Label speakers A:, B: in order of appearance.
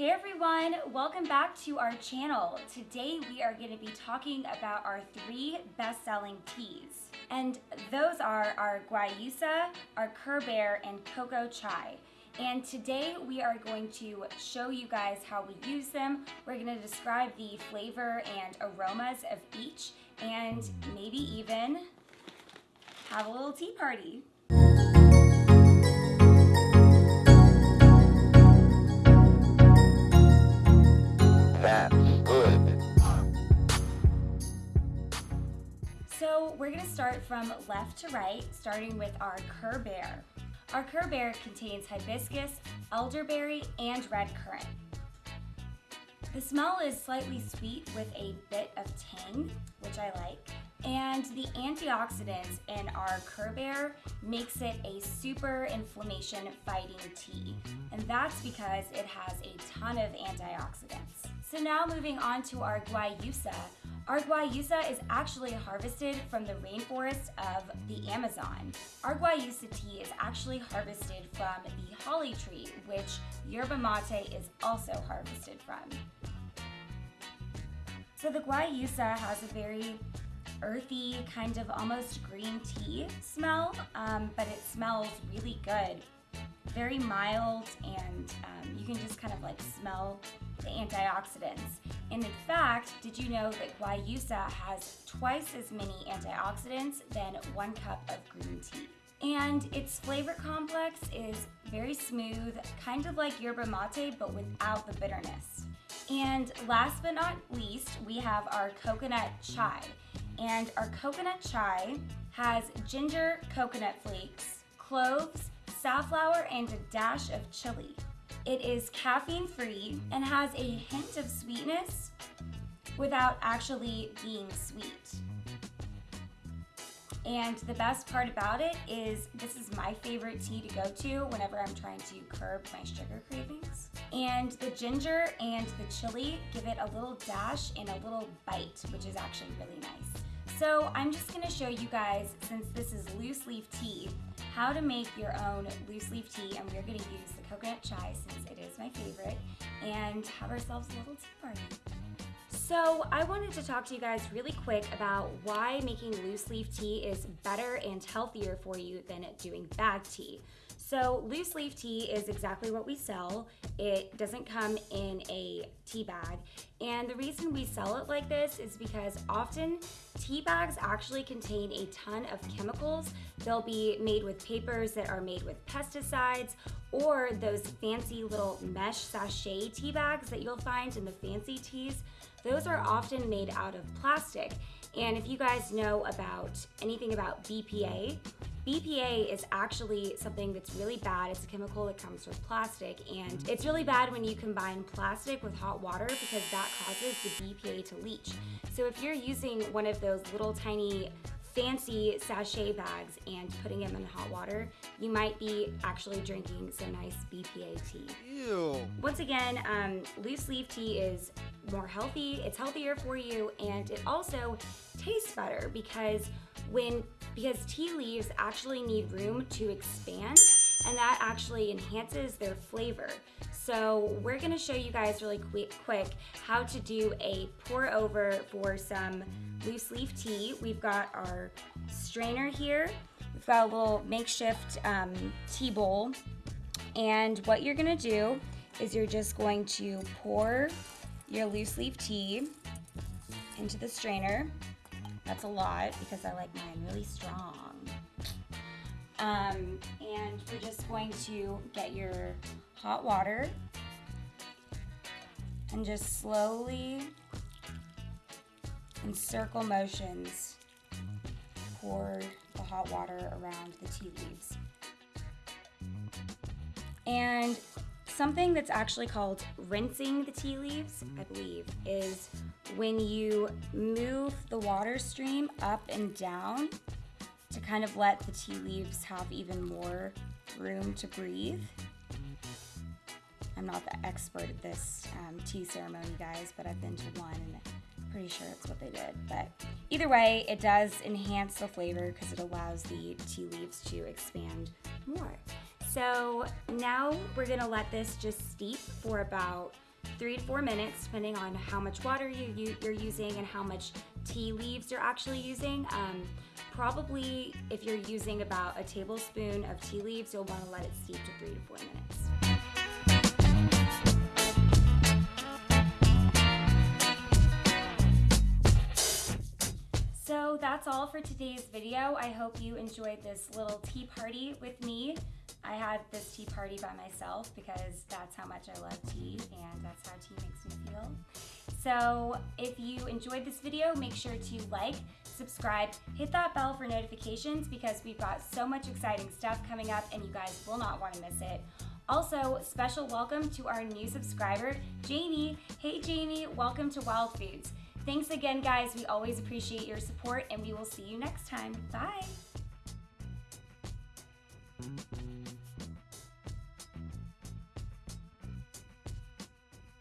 A: Hey everyone, welcome back to our channel. Today we are going to be talking about our three best-selling teas. And those are our Guayusa, our Kerbear, and Cocoa Chai. And today we are going to show you guys how we use them. We're going to describe the flavor and aromas of each and maybe even have a little tea party. So we're gonna start from left to right, starting with our Kerbear. Our Kerbear contains hibiscus, elderberry, and red currant. The smell is slightly sweet with a bit of tang, which I like. And the antioxidants in our Kerbear makes it a super inflammation fighting tea. And that's because it has a ton of antioxidants. So now moving on to our Guayusa. Our Guayusa is actually harvested from the rainforest of the Amazon. Our Guayusa tea is actually harvested from the holly tree, which yerba mate is also harvested from. So the Guayusa has a very earthy, kind of almost green tea smell, um, but it smells really good. Very mild, and um, you can just kind of like smell the antioxidants. And in fact, did you know that Guayusa has twice as many antioxidants than one cup of green tea? And its flavor complex is very smooth, kind of like yerba mate, but without the bitterness. And last but not least, we have our coconut chai. And our coconut chai has ginger coconut flakes, cloves, safflower, and a dash of chili. It is caffeine free and has a hint of sweetness without actually being sweet. And the best part about it is this is my favorite tea to go to whenever I'm trying to curb my sugar cravings. And the ginger and the chili give it a little dash and a little bite, which is actually really nice. So I'm just gonna show you guys, since this is loose leaf tea, how to make your own loose leaf tea and we're gonna use the coconut chai since it is my favorite and have ourselves a little tea party. So I wanted to talk to you guys really quick about why making loose leaf tea is better and healthier for you than doing bag tea. So loose leaf tea is exactly what we sell. It doesn't come in a tea bag. And the reason we sell it like this is because often tea bags actually contain a ton of chemicals. They'll be made with papers that are made with pesticides or those fancy little mesh sachet tea bags that you'll find in the fancy teas. Those are often made out of plastic. And if you guys know about anything about BPA, BPA is actually something that's really bad. It's a chemical that comes with plastic, and mm-hmm. it's really bad when you combine plastic with hot water because that causes the BPA to leach. So if you're using one of those little tiny fancy sachet bags and putting them in hot water, you might be actually drinking some nice BPA tea.
B: Ew.
A: Once again, um, loose leaf tea is more healthy, it's healthier for you, and it also tastes better because when because tea leaves actually need room to expand and that actually enhances their flavor. So we're gonna show you guys really quick, quick how to do a pour over for some loose leaf tea. We've got our strainer here. We've got a little makeshift um, tea bowl. And what you're gonna do is you're just going to pour your loose leaf tea into the strainer. That's a lot because I like mine really strong. Um, and we're just going to get your hot water and just slowly in circle motions pour the hot water around the tea leaves. And something that's actually called rinsing the tea leaves, I believe, is when you move the water stream up and down to kind of let the tea leaves have even more room to breathe. I'm not the expert at this um, tea ceremony, guys, but I've been to one and pretty sure it's what they did. But either way, it does enhance the flavor because it allows the tea leaves to expand more. So now we're gonna let this just steep for about three to four minutes, depending on how much water you, you're using and how much tea leaves you're actually using. Um, probably, if you're using about a tablespoon of tea leaves, you'll want to let it steep to three to four minutes. That's all for today's video. I hope you enjoyed this little tea party with me. I had this tea party by myself because that's how much I love tea and that's how tea makes me feel. So if you enjoyed this video, make sure to like, subscribe, hit that bell for notifications because we've got so much exciting stuff coming up and you guys will not want to miss it. Also, special welcome to our new subscriber, Jamie. Hey Jamie, welcome to Wild Foods. Thanks again, guys. We always appreciate your support and we will see you next time. Bye.